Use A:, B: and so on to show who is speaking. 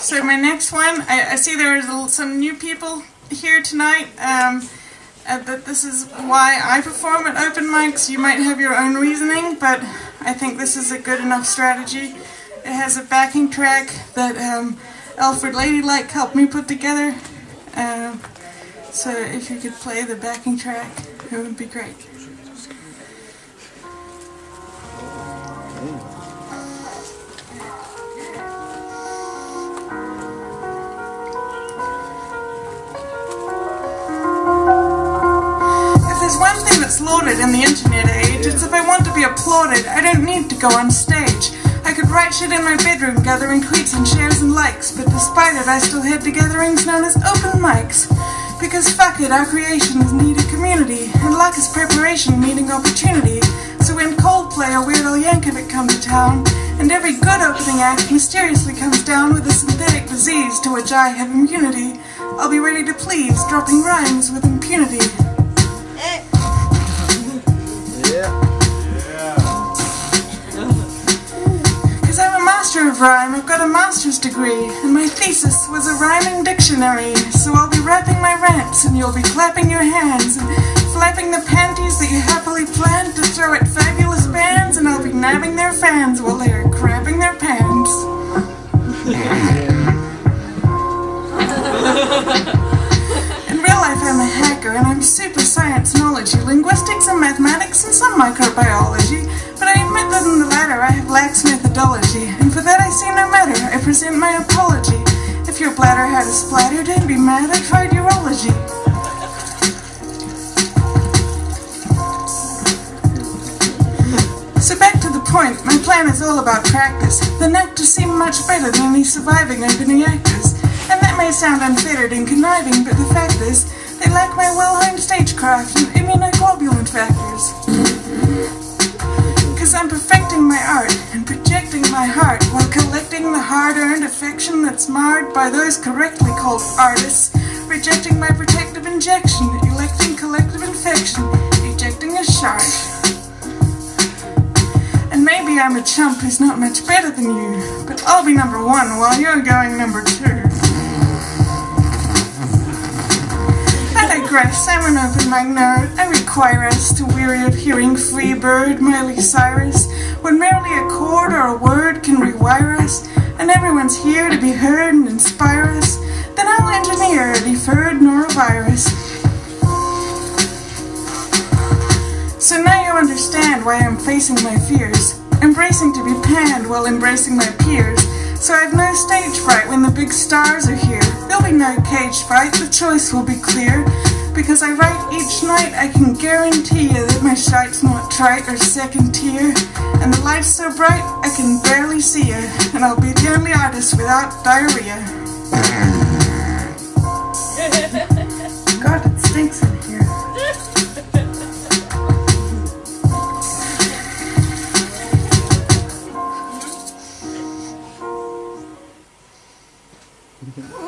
A: So my next one, I, I see there are some new people here tonight. Um, uh, that this is why I perform at open mics. You might have your own reasoning, but I think this is a good enough strategy. It has a backing track that um, Alfred Ladylike helped me put together. Uh, so if you could play the backing track, it would be great. That's loaded in the internet age, it's if I want to be applauded, I don't need to go on stage. I could write shit in my bedroom, gathering tweets and shares and likes, but despite it, I still head to gatherings known as open mics. Because fuck it, our creations need a community, and luck is preparation meeting opportunity. So when Coldplay or Weird Al Yankovic come to town, and every good opening act mysteriously comes down with a synthetic disease to which I have immunity, I'll be ready to please, dropping rhymes with impunity. Master of rhyme, I've got a master's degree, and my thesis was a rhyming dictionary. So I'll be rapping my rants, and you'll be clapping your hands, and flapping the panties that you happily planned to throw at fabulous bands, and I'll be nabbing their fans while they're crapping their pants. In real life, I'm a hacker, and I'm super science knowledge, linguistics and mathematics, and some microbiology. But I admit that in the latter I have lax methodology, and for that I see no matter, I present my apology. If your bladder had a splatter, don't be mad, I tried urology. So back to the point, my plan is all about practice. The actors seem much better than any surviving opening actors. And that may sound unfettered and conniving, but the fact is, they lack my well-honed stagecraft and immunoglobulin factors. Cause I'm perfecting my art and projecting my heart while collecting the hard-earned affection that's marred by those correctly called artists, rejecting my protective injection, electing collective infection, ejecting a shark. And maybe I'm a chump who's not much better than you, but I'll be number one while you're going number two. Digress, I'm an open nerd. I require us to weary of hearing Free Bird, Miley Cyrus, when merely a chord or a word can rewire us, and everyone's here to be heard and inspire us, then I'll engineer a deferred norovirus. So now you understand why I'm facing my fears, embracing to be panned while embracing my peers. So I've no stage fright when the big stars are here. There'll be no cage fight, the choice will be clear. Because I write each night, I can guarantee you that my shite's not trite or second tier. And the light's so bright, I can barely see you. And I'll be the only artist without diarrhea. God, it stinks in here. Woo!